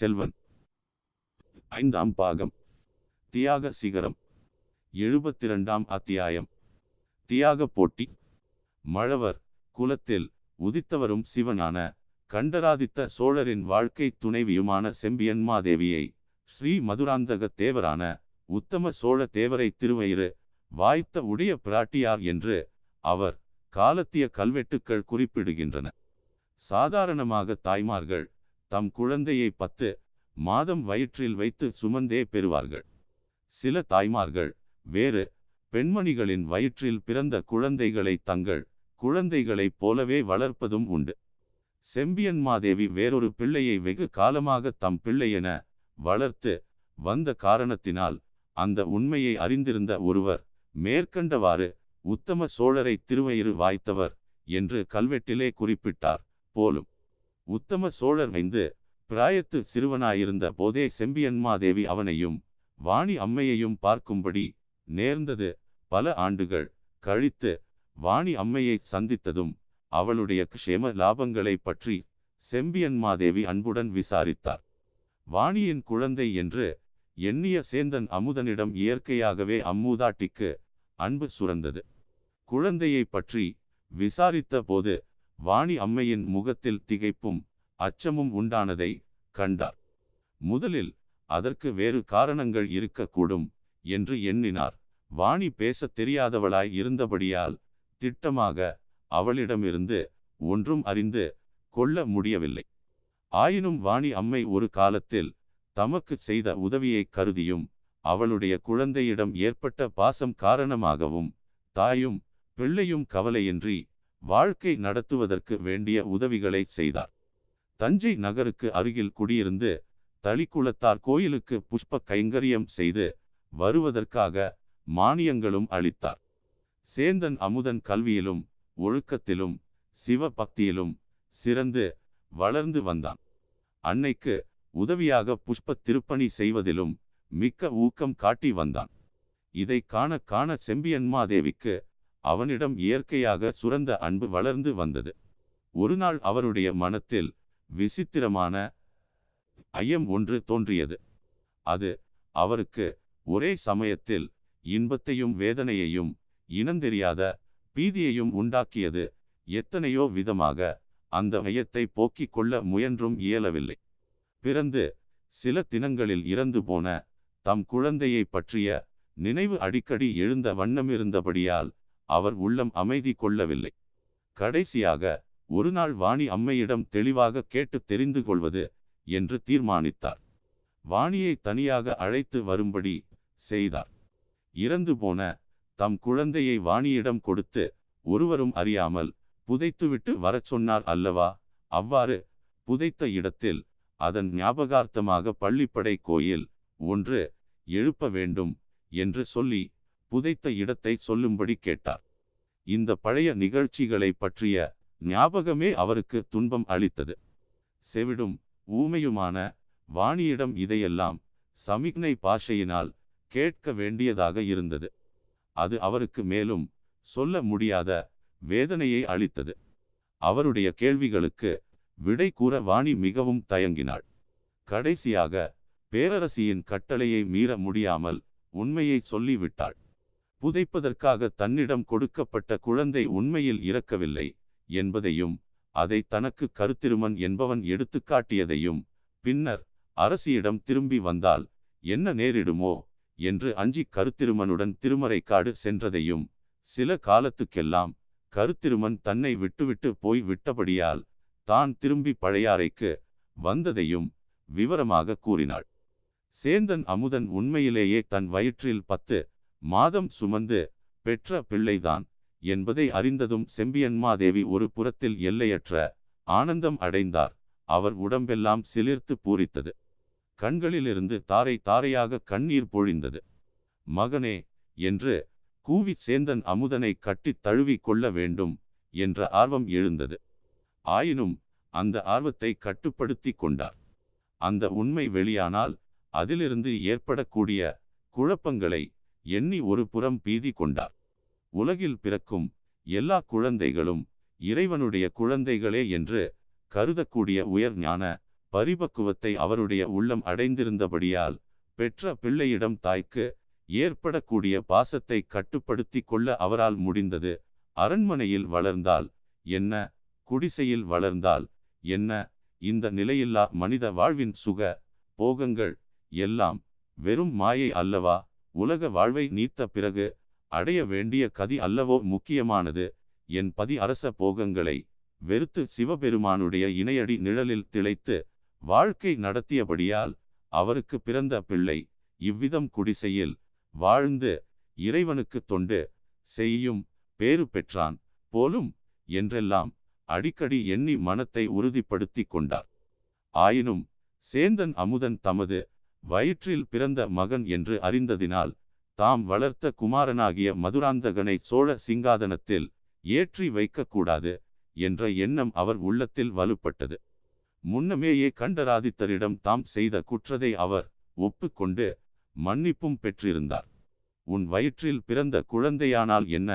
பொன்னியின் செல்வன். ஐந்தாம் பாகம். தியாக சிகரம். எழுபத்திரண்டாம் அத்தியாயம். தியாக போட்டி. மழவர் குலத்தில் உதித்தவரும் சிவனான கண்டராதித்த சோழரின் வாழ்க்கை துணைவியுமான செம்பியன்மாதேவியை ஸ்ரீ மதுராந்தக தேவரான உத்தம சோழ தேவரை திருவயிறு வாய்த்த உடைய பிராட்டியார் என்று அவர் காலத்திய கல்வெட்டுக்கள் குறிப்பிடுகின்றன. சாதாரணமாக தாய்மார்கள் தம் குழந்தையை பத்து மாதம் வயிற்றில் வைத்து சுமந்தே பெறுவார்கள். சில தாய்மார்கள் வேறு பெண்மணிகளின் வயிற்றில் பிறந்த குழந்தைகளை தங்கள் குழந்தைகளைப் போலவே வளர்ப்பதும் உண்டு. செம்பியன்மாதேவி வேறொரு பிள்ளையை வெகு காலமாக தம் பிள்ளையென வளர்த்து வந்த காரணத்தினால் அந்த உண்மையை அறிந்திருந்த ஒருவர் மேற்கண்டவாறு உத்தம சோழரை திருவயிறு வாய்த்தவர் என்று கல்வெட்டிலே குறிப்பிட்டார் போலும். உத்தம சோழர் வைந்து பிராயத்து சிறுவனாயிருந்த போதே செம்பியன்மாதேவி அவனையும் வாணி அம்மையையும் பார்க்கும்படி நேர்ந்தது. பல ஆண்டுகள் கழித்து வாணி அம்மையை சந்தித்ததும் அவளுடைய க்ஷேம லாபங்களை பற்றி செம்பியன்மாதேவி அன்புடன் விசாரித்தார். வாணியின் குழந்தை என்று எண்ணிய சேந்தன் அமுதனிடம் இயற்கையாகவே அம்மூதாட்டிக்கு அன்பு சுரந்தது. குழந்தையை பற்றி விசாரித்த போது வாணி அம்மையின் முகத்தில் திகைப்பும் அச்சமும் உண்டானதை கண்டார். முதலில் அதற்கு வேறு காரணங்கள் இருக்கக்கூடும் என்று எண்ணினார். வாணி பேசத் தெரியாதவளாய் இருந்தபடியால் திட்டமாக அவளிடமிருந்து ஒன்றும் அறிந்து கொள்ள முடியவில்லை. ஆயினும் வாணி அம்மை ஒரு காலத்தில் தமக்கு செய்த உதவியை கருதியும் அவளுடைய குழந்தையிடம் ஏற்பட்ட பாசம் காரணமாகவும் தாயும் பிள்ளையும் கவலையின்றி வாழ்க்கை நடத்துவதற்கு வேண்டிய உதவிகளை செய்தார். தஞ்சை நகருக்கு அருகில் குடியிருந்து தளிக்குளத்தார் கோயிலுக்கு புஷ்ப கைங்கரியம் செய்து வருவதற்காக மானியங்களும் அளித்தார். சேந்தன் அமுதன் கல்வியிலும் ஒழுக்கத்திலும் சிவ பக்தியிலும் சிறந்து வளர்ந்து வந்தான். அன்னைக்கு உதவியாக புஷ்ப திருப்பணி செய்வதிலும் மிக்க ஊக்கம் காட்டி வந்தான். இதை காண காண செம்பியன்மாதேவிக்கு அவனிடம் இயற்கையாக சுரந்த அன்பு வளர்ந்து வந்தது. ஒருநாள் அவருடைய மனத்தில் விசித்திரமான ஐயம் ஒன்று தோன்றியது. அது அவருக்கு ஒரே சமயத்தில் இன்பத்தையும் வேதனையையும் இனந்தெரியாத பீதியையும் உண்டாக்கியது. எத்தனையோ விதமாக அந்த ஐயத்தை போக்கிக் கொள்ள முயன்றும் இயலவில்லை. பிறந்து சில தினங்களில் இறந்து போன தம் குழந்தையை பற்றிய நினைவு அடிக்கடி எழுந்த வண்ணமிருந்தபடியால் அவர் உள்ளம் அமைதி கொள்ளவில்லை. கடைசியாக ஒரு நாள் வாணி அம்மையிடம் தெளிவாக கேட்டு தெரிந்து கொள்வது என்று தீர்மானித்தார். வாணியை தனியாக அழைத்து வரும்படி செய்தார். இறந்து போன தம் குழந்தையை வாணியிடம் கொடுத்து ஒருவரும் அறியாமல் புதைத்துவிட்டு வரச் சொன்னார் அல்லவா? அவ்வாறு புதைத்த இடத்தில் அதன் ஞாபகார்த்தமாக பள்ளிப்படை கோயில் ஒன்று எழுப்ப வேண்டும் என்று சொல்லி புதைத்த இடத்தை சொல்லும்படி கேட்டார். இந்த பழைய நிகழ்ச்சிகளை பற்றிய ஞாபகமே அவருக்கு துன்பம் அளித்தது. செவிடும் ஊமையுமான வாணியிடம் இதையெல்லாம் சமிக்னை பாஷையினால் கேட்க வேண்டியதாக இருந்தது. அது அவருக்கு மேலும் சொல்ல முடியாத வேதனையை அளித்தது. அவருடைய கேள்விகளுக்கு விடை கூற வாணி மிகவும் தயங்கினாள். கடைசியாக பேரரசியின் கட்டளையை மீற முடியாமல் உண்மையை சொல்லிவிட்டாள். புதைப்பதற்காக தன்னிடம் கொடுக்கப்பட்ட குழந்தை உண்மையில் இறக்கவில்லை என்பதையும் அதை தனக்கு கருத்திருமன் என்பவன் எடுத்துக்காட்டியதையும் பின்னர் அரசியிடம் திரும்பி வந்தால் என்ன நேரிடுமோ என்று அஞ்சி கருத்திருமனுடன் திருமறைக்காடு சென்றதையும் சில காலத்துக்கெல்லாம் கருத்திருமன் தன்னை விட்டுவிட்டு போய் விட்டபடியால் தான் திரும்பி பழையாறைக்கு வந்ததையும் விவரமாக கூறினாள். சேந்தன் அமுதன் உண்மையிலேயே தன் வயிற்றில் பத்து மாதம் சுமந்து பெற்ற பிள்ளைதான் என்பதை அறிந்ததும் செம்பியன்மாதேவி ஒரு புறத்தில் எல்லையற்ற ஆனந்தம் அடைந்தார். அவர் உடம்பெல்லாம் சிலிர்த்து பூரித்தது. கண்களிலிருந்து தாரை தாரையாக கண்ணீர் பொழிந்தது. மகனே என்று கூவி சேந்தன் அமுதனை கட்டித் தழுவி கொள்ள வேண்டும் என்ற ஆர்வம் எழுந்தது. ஆயினும் அந்த ஆர்வத்தை கட்டுப்படுத்தி கொண்டார். அந்த உண்மை வெளியானால் அதிலிருந்து ஏற்படக்கூடிய குழப்பங்களை எண்ணி ஒரு புறம் பீதி கொண்டார். உலகில் பிறக்கும் எல்லா குழந்தைகளும் இறைவனுடைய குழந்தைகளே என்று கருதக்கூடிய உயர் ஞான பரிபக்குவத்தை அவருடைய உள்ளம் அடைந்திருந்தபடியால் பெற்ற பிள்ளையிடம் தாய்க்கு ஏற்படக்கூடிய பாசத்தை கட்டுப்படுத்தி கொள்ள அவரால் முடிந்தது. அரண்மனையில் வளர்ந்தால் என்ன? குடிசையில் வளர்ந்தால் என்ன? இந்த நிலையில்லா மனித வாழ்வின் சுக போகங்கள் எல்லாம் வெறும் மாயை அல்லவா? உலக வாழ்வை நீத்த பிறகு அடைய வேண்டிய கதி அல்லவோ முக்கியமானது. என் பதி அரச போகங்களை வெறுத்து சிவபெருமானுடைய இணையடி நிழலில் திளைத்து வாழ்க்கை நடத்தியபடியால் அவருக்கு பிறந்த பிள்ளை. இவ்விதம் குடிசையில் வாழ்ந்து இறைவனுக்கு தொண்டு செய்யும் பேறு பெற்றான். போலும் என்றெல்லாம் அடிக்கடி எண்ணி மனத்தை உறுதிப்படுத்தி கொண்டார். ஆயினும் சேந்தன் அமுதன் தமது வயிற்றில் பிறந்த மகன் என்று அறிந்ததினால் தாம் வளர்த்த குமாரனாகிய மதுராந்தகனை சோழ சிங்காதனத்தில் ஏற்றி வைக்கக்கூடாது என்ற எண்ணம் அவர் உள்ளத்தில் வலுப்பட்டது. முன்னமேயே கண்டராதித்தரிடம் தாம் செய்த குற்றதை அவர் ஒப்புக்கொண்டு மன்னிப்பும் பெற்றிருந்தார். உன் வயிற்றில் பிறந்த குழந்தையானால் என்ன?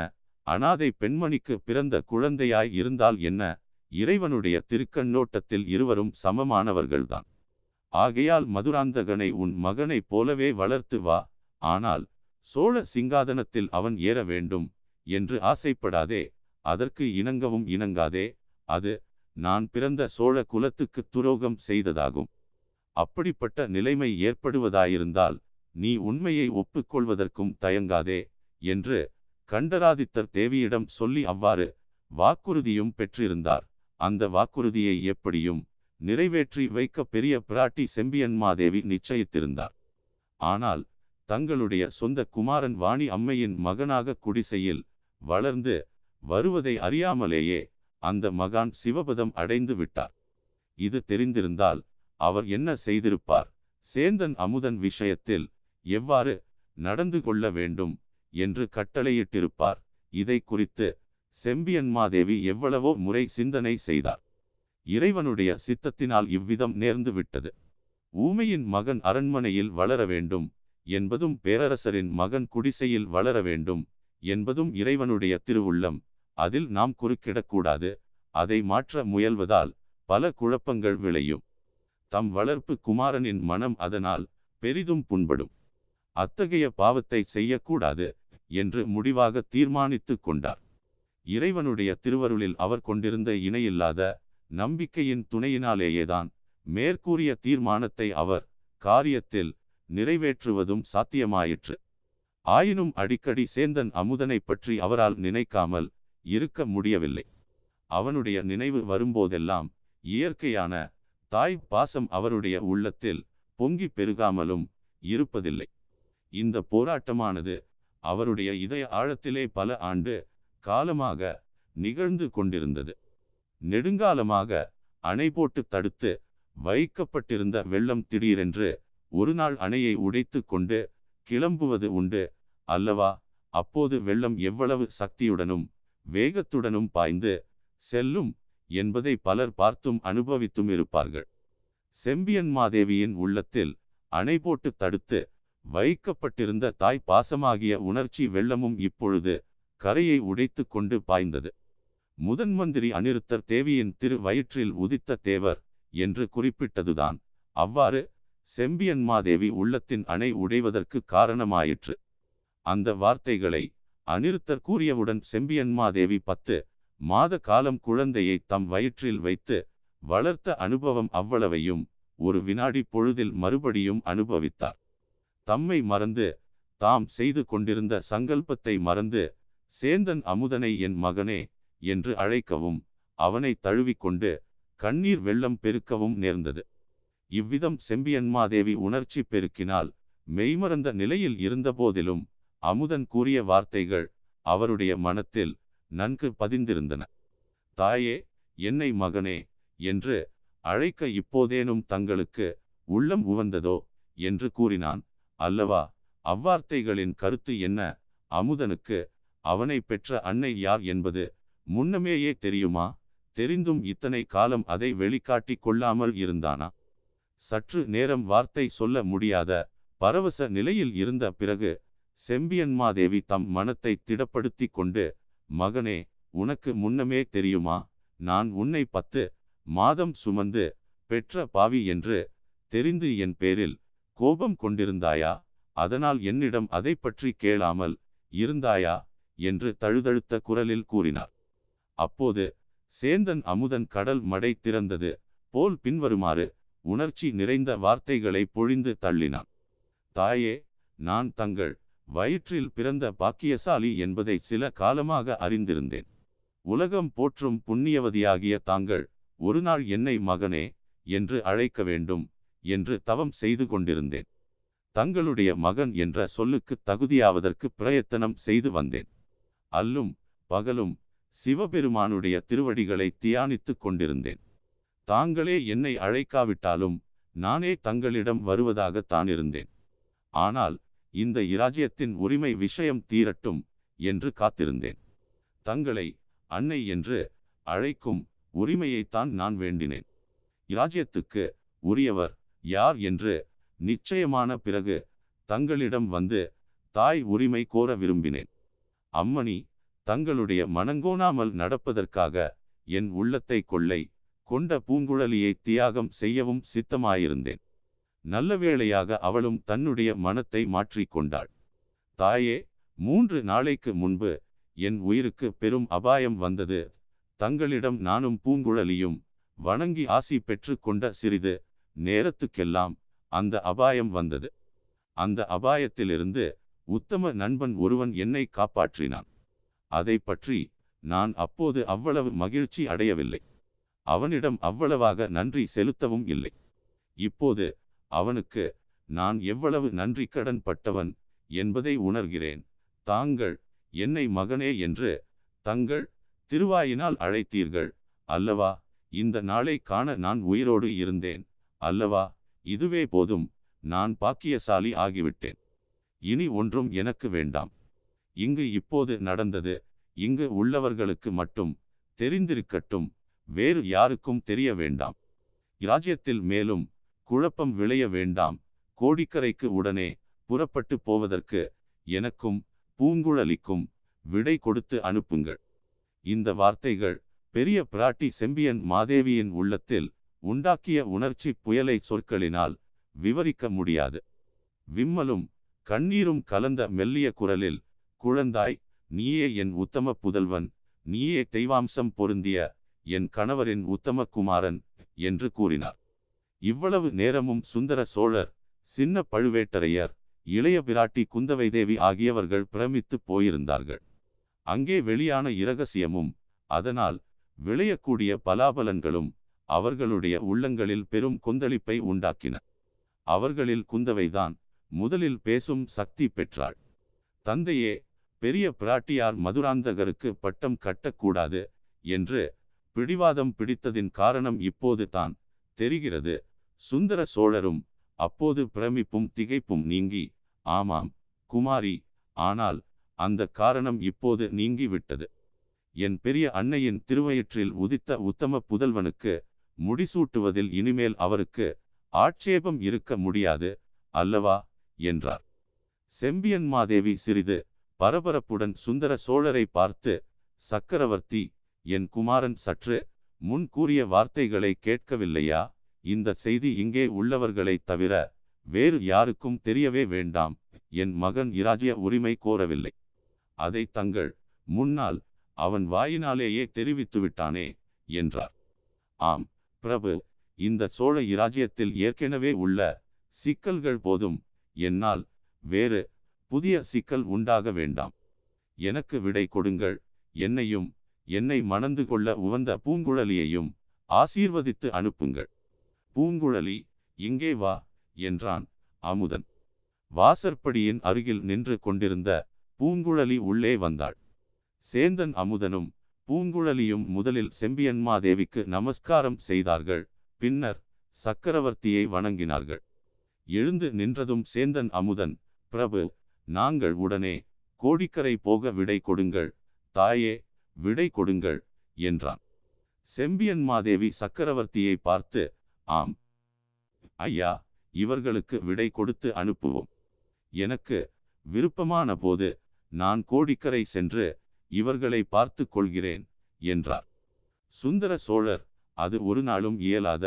அனாதை பெண்மணிக்கு பிறந்த குழந்தையாய் இருந்தால் என்ன? இறைவனுடைய திருக்கண்ணோட்டத்தில் இருவரும் சமமானவர்கள்தான். ஆகையால் மதுராந்தகனை உன் மகனைப் போலவே வளர்த்து வா. ஆனால் சோழ சிங்காதனத்தில் அவன் ஏற வேண்டும் என்று ஆசைப்படாதே. அதற்கு இணங்கவும் இணங்காதே. அது நான் பிறந்த சோழ குலத்துக்கு துரோகம் செய்ததாகும். அப்படிப்பட்ட நிலைமை ஏற்படுவதாயிருந்தால் நீ உண்மையை ஒப்புக்கொள்வதற்கும் தயங்காதே என்று கண்டராதித்தர் தேவியிடம் சொல்லி அவ்வாறு வாக்குறுதியும் பெற்றிருந்தார். அந்த வாக்குறுதியை எப்படியும் நிறைவேற்றி வைக்க பெரிய பிராட்டி செம்பியன்மாதேவி நிச்சயித்திருந்தார். ஆனால் தங்களுடைய சொந்த குமாரன் வாணி அம்மையின் மகனாக குடிசையில் வளர்ந்து வருவதை அறியாமலேயே அந்த மகான் சிவபதம் அடைந்து விட்டார். இது தெரிந்திருந்தால் அவர் என்ன செய்திருப்பார்? சேந்தன் அமுதன் விஷயத்தில் எவ்வாறு நடந்து கொள்ள வேண்டும் என்று கட்டளையிட்டிருப்பார்? இதை குறித்து செம்பியன்மாதேவி எவ்வளவோ முறை சிந்தனை செய்தார். இறைவனுடைய சித்தத்தினால் இவ்விதம் நேர்ந்து விட்டது ஊமையின் மகன் அரண்மனையில் வளர வேண்டும் என்பதும் பேரரசரின் மகன் குடிசையில் வளர வேண்டும் என்பதும் இறைவனுடைய திருவுள்ளம். அதில் நாம் குறுக்கிடக்கூடாது. அதை மாற்ற முயல்வதால் பல குழப்பங்கள் விளையும். தம் வளர்ப்பு குமாரனின் மனம் அதனால் பெரிதும் புண்படும். அத்தகைய பாவத்தை செய்யக்கூடாது என்று முடிவாக தீர்மானித்து கொண்டார். இறைவனுடைய திருவருளில் அவர் கொண்டிருந்த இணையில்லாத நம்பிக்கையின் துணையினாலேயேதான் மேற்கூறிய தீர்மானத்தை அவர் காரியத்தில் நிறைவேற்றுவதும் சாத்தியமாயிற்று. ஆயினும் அடிக்கடி சேந்தன் அமுதனை பற்றி அவரால் நினைக்காமல் இருக்க முடியவில்லை. அவனுடைய நினைவு வரும்போதெல்லாம் இயற்கையான தாய் பாசம் அவருடைய உள்ளத்தில் பொங்கி பெருகாமலும் இருப்பதில்லை. இந்த போராட்டமானது அவருடைய இதய ஆழத்திலே பல ஆண்டு காலமாக நிகழ்ந்து கொண்டிருந்தது. நெடுங்காலமாக அணை போட்டு தடுத்து வைக்கப்பட்டிருந்த வெள்ளம் திடீரென்று ஒரு நாள் அணையை உடைத்து கொண்டு கிளம்புவது உண்டு அல்லவா? அப்போது வெள்ளம் எவ்வளவு சக்தியுடனும் வேகத்துடனும் பாய்ந்து செல்லும் என்பதை பலர் பார்த்தும் அனுபவித்தும் இருப்பார்கள். செம்பியன் மாதேவியின் உள்ளத்தில் அணை போட்டு தடுத்து வைக்கப்பட்டிருந்த தாய் பாசமாகிய உணர்ச்சி வெள்ளமும் இப்பொழுது கரையை உடைத்து கொண்டு பாய்ந்தது. முதன் மந்திரி அனிருத்தர் தேவியின் திரு வயிற்றில் உதித்த தேவர் என்று குறிப்பிட்டதுதான். அவ்வாறு செம்பியன்மாதேவி உள்ளத்தின் அணை உடைவதற்கு காரணமாயிற்று. அந்த வார்த்தைகளை அனிருத்தர் கூறியவுடன் செம்பியன்மாதேவி பத்து மாத காலம் குழந்தையை தம் வயிற்றில் வைத்து வளர்த்த அனுபவம் அவ்வளவையும் ஒரு வினாடி பொழுதில் மறுபடியும் அனுபவித்தார். தம்மை மறந்து தாம் செய்து கொண்டிருந்த சங்கல்பத்தை மறந்து சேந்தன் அமுதனை என் மகனே என்று அழைக்கவும் அவனை தழுவிக்கொண்டு கண்ணீர் வெள்ளம் பெருக்கவும் நேர்ந்தது. இவ்விதம் செம்பியன்மாதேவி உணர்ச்சி பெருக்கினால் மெய்மறந்த நிலையில் இருந்தபோதிலும் அமுதன் கூறிய வார்த்தைகள் அவருடைய மனத்தில் நன்கு பதிந்திருந்தன. தாயே என்னை மகனே என்று அழைக்க இப்போதேனும் தங்களுக்கு உள்ளம் உவந்ததோ? என்று கூறினான். அல்லவா அவ்வார்த்தைகளின் கருத்து என்ன? அமுதனுக்கு அவனை பெற்ற அன்னை யார் என்பது முன்னமேயே தெரியுமா? தெரிந்தும் இத்தனை காலம் அதை வெளிக்காட்டி கொள்ளாமல் இருந்தானா? சற்று நேரம் வார்த்தை சொல்ல முடியாத பரவச நிலையில் இருந்த பிறகு செம்பியன்மாதேவி தம் மனத்தை திடப்படுத்தி கொண்டு மகனே உனக்கு முன்னமே தெரியுமா? நான் உன்னை பத்து மாதம் சுமந்து பெற்ற பாவி என்று தெரிந்து என் பேரில் கோபம் கொண்டிருந்தாயா? அதனால் என்னிடம் அதை பற்றி கேளாமல் இருந்தாயா? என்று தழுதழுத்த குரலில் கூறினார். அப்போது சேந்தன் அமுதன் கடல் மடை திறந்தது. போல் பின்வருமாறு உணர்ச்சி நிறைந்த வார்த்தைகளை பொழிந்து தள்ளினான். தாயே நான் தங்கள் வயிற்றில் பிறந்த பாக்கியசாலி என்பதை சில காலமாக அறிந்திருந்தேன். உலகம் போற்றும் புண்ணியவதியாகிய தாங்கள் ஒரு நாள் என்னை மகனே என்று அழைக்க வேண்டும் என்று தவம் செய்து கொண்டிருந்தேன். தங்களுடைய மகன் என்ற சொல்லுக்கு தகுதியாவதற்கு பிரயத்தனம் செய்து வந்தேன். அல்லும் பகலும் சிவபெருமானுடைய திருவடிகளை தியானித்துக் கொண்டிருந்தேன். தாங்களே என்னை அழைக்காவிட்டாலும் நானே தங்களிடம் வருவதாகத்தான் இருந்தேன். ஆனால் இந்த இராஜ்யத்தின் உரிமை விஷயம் தீரட்டும் என்று காத்திருந்தேன். தங்களை அன்னை என்று அழைக்கும் உரிமையைத்தான் நான் வேண்டினேன். இராஜ்யத்துக்கு உரியவர் யார் என்று நிச்சயமான பிறகு தங்களிடம் வந்து தாய் உரிமை கோர விரும்பினேன். அம்மணி தங்களுடைய மனங்கோணாமல் நடப்பதற்காக என் உள்ளத்தை கொள்ளை கொண்ட பூங்குழலியை தியாகம் செய்யவும் சித்தமாயிருந்தேன். நல்ல வேளையாக அவளும் தன்னுடைய மனத்தை மாற்றிக்கொண்டாள் தாயே மூன்று நாளைக்கு முன்பு என் உயிருக்கு பெரும் அபாயம் வந்தது. தங்களிடம் நானும் பூங்குழலியும் வணங்கி ஆசி பெற்று கொண்ட சிறிது நேரத்துக்கெல்லாம் அந்த அபாயம் வந்தது. அந்த அபாயத்திலிருந்து உத்தம நண்பன் ஒருவன் என்னை காப்பாற்றினான். அதை பற்றி நான் அப்போது அவ்வளவு மகிழ்ச்சி அடையவில்லை. அவனிடம் அவ்வளவாக நன்றி செலுத்தவும் இல்லை. இப்போது அவனுக்கு நான் எவ்வளவு நன்றி கடன் பட்டவன் என்பதை உணர்கிறேன். தாங்கள் என்னை மகனே என்று தங்கள் திருவாயினால் அழைத்தீர்கள். அல்லவா இந்த நாளை காண நான் உயிரோடு இருந்தேன். அல்லவா இதுவே போதும் நான் பாக்கியசாலி ஆகிவிட்டேன். இனி ஒன்றும் எனக்கு வேண்டாம். இங்கு இப்போது நடந்தது. இங்கு உள்ளவர்களுக்கு மட்டும் தெரிந்திருக்கட்டும். வேறு யாருக்கும் தெரிய வேண்டாம். இராஜ்யத்தில் மேலும் குழப்பம் விளைய வேண்டாம். கோடிக்கரைக்கு உடனே புறப்பட்டு போவதற்கு எனக்கும் பூங்குழலிக்கும் விடை கொடுத்து அனுப்புங்கள். இந்த வார்த்தைகள் பெரிய பிராட்டி செம்பியன் மாதேவியின் உள்ளத்தில் உண்டாக்கிய உணர்ச்சி புயலை சொற்களினால் விவரிக்க முடியாது. விம்மலும் கண்ணீரும் கலந்த மெல்லிய குரலில் குழந்தாய் நீயே என் உத்தம புதல்வன் நீயே தெய்வாம்சம் பொருந்திய என் கணவரின் உத்தம குமாரன் என்று கூறினார். இவ்வளவு நேரமும் சுந்தர சோழர் சின்ன பழுவேட்டரையர் இளைய பிராட்டி குந்தவை தேவி ஆகியவர்கள் பிரமித்து போயிருந்தார்கள். அங்கே வெளியான இரகசியமும் அதனால் விளையக்கூடிய பலாபலன்களும் அவர்களுடைய உள்ளங்களில் பெரும் கொந்தளிப்பை உண்டாக்கின. அவர்களில் குந்தவைதான் முதலில் பேசும் சக்தி பெற்றாள். தந்தையே பெரிய பிராட்டியார் மதுராந்தகருக்கு பட்டம் கட்டக்கூடாது என்று பிடிவாதம் பிடித்ததின் காரணம் இப்போது தான் தெரிகிறது. சுந்தர சோழரும் அப்போது பிரமிப்பும் திகைப்பும் நீங்கி ஆமாம் குமாரி ஆனால் அந்த காரணம் இப்போது நீங்கிவிட்டது. என் பெரிய அன்னையின் திருவயிற்றில் உதித்த உத்தம புதல்வனுக்கு முடிசூட்டுவதில் இனிமேல் அவருக்கு ஆட்சேபம் இருக்க முடியாது அல்லவா? என்றார். செம்பியன் மாதேவி சிறிது பரபரப்புடன் சுந்தர சோழரை பார்த்து சக்கரவர்த்தி என் குமாரன் சற்று முன் கூறிய வார்த்தைகளை கேட்கவில்லையா? இந்த செய்தி இங்கே உள்ளவர்களை தவிர வேறு யாருக்கும் தெரியவே வேண்டாம். என் மகன் இராஜ்ய உரிமை கோரவில்லை. அதை தங்கள் முன்னால் அவன் வாயினாலேயே தெரிவித்து விட்டானே என்றார். ஆம் பிரபு இந்த சோழ இராஜ்யத்தில் ஏற்கனவே உள்ள சிக்கல்கள் போதும். என்னால் வேறு புதிய சிக்கல் உண்டாக வேண்டாம். எனக்கு விடை கொடுங்கள். என்னையும் என்னை மணந்து கொள்ள உவந்த பூங்குழலியையும் ஆசீர்வதித்து அனுப்புங்கள். பூங்குழலி இங்கே வா என்றான் அமுதன் வாசற்படியின் அருகில் நின்று கொண்டிருந்த பூங்குழலி உள்ளே வந்தாள். சேந்தன் அமுதனும் பூங்குழலியும் முதலில் செம்பியன்மாதேவிக்கு நமஸ்காரம் செய்தார்கள். பின்னர் சக்கரவர்த்தியை வணங்கினார்கள். எழுந்து நின்றதும் சேந்தன் அமுதன் பிரபு நாங்கள் உடனே கோடிக்கரை போக விடை கொடுங்கள் தாயே விடை கொடுங்கள் என்றான். செம்பியன் மாதேவி சக்கரவர்த்தியை பார்த்து ஆம். ஐயா இவர்களுக்கு விடை கொடுத்து அனுப்புவோம். எனக்கு விருப்பமான போது நான் கோடிக்கரை சென்று இவர்களை பார்த்து கொள்கிறேன் என்றார். சுந்தர சோழர் அது ஒரு நாளும் இயலாத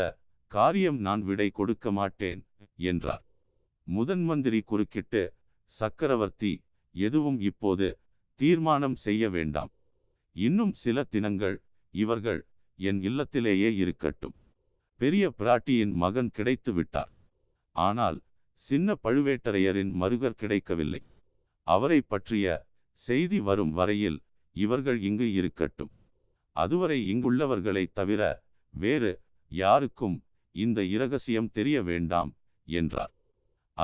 காரியம் நான் விடை கொடுக்க மாட்டேன் என்றார். முதன் மந்திரி குறுக்கிட்டு சக்கரவர்த்தி எதுவும் இப்போது தீர்மானம் செய்ய வேண்டாம். இன்னும் சில தினங்கள் இவர்கள் என் இல்லத்திலேயே இருக்கட்டும். பெரிய பிராட்டியின் மகன் கிடைத்து விட்டார். ஆனால் சின்ன பழுவேட்டரையரின் மருகர் கிடைக்கவில்லை. அவரை பற்றிய செய்தி வரும் வரையில் இவர்கள் இங்கு இருக்கட்டும். அதுவரை இங்குள்ளவர்களை தவிர வேறு யாருக்கும் இந்த இரகசியம் தெரிய வேண்டாம் என்றார்.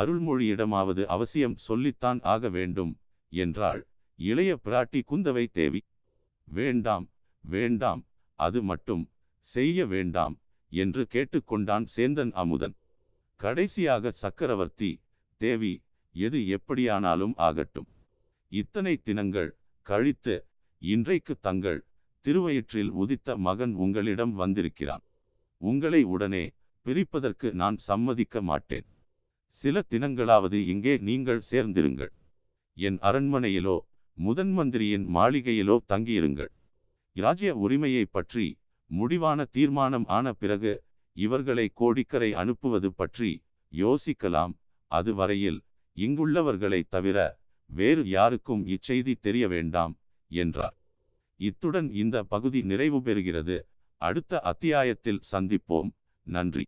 அருள்மொழியிடமாவது அவசியம் சொல்லித்தான் ஆக வேண்டும் என்றாள். இளைய பிராட்டி குந்தவை தேவி வேண்டாம் வேண்டாம் அது மட்டும் செய்ய வேண்டாம் என்று கேட்டுக்கொண்டான் சேந்தன் அமுதன். கடைசியாக சக்கரவர்த்தி தேவி எது எப்படியானாலும் ஆகட்டும். இத்தனை தினங்கள் கழித்து இன்றைக்கு தங்கள் திருவயிற்றில் உதித்த மகன் உங்களிடம் வந்திருக்கிறான். உங்களை உடனே பிரிப்பதற்கு நான் சம்மதிக்க மாட்டேன். சில தினங்களாவது இங்கே நீங்கள் சேர்ந்திருங்கள். என் அரண்மனையிலோ முதன் மந்திரியின் மாளிகையிலோ தங்கியிருங்கள். இராஜ்ய உரிமையை பற்றி முடிவான தீர்மானம் ஆன பிறகு இவர்களை கோடிக்கரை அனுப்புவது பற்றி யோசிக்கலாம். அதுவரையில் இங்குள்ளவர்களை தவிர வேறு யாருக்கும் இச்செய்தி தெரிய வேண்டாம் என்றார். இத்துடன் இந்த பகுதி நிறைவு பெறுகிறது. அடுத்த அத்தியாயத்தில் சந்திப்போம். நன்றி.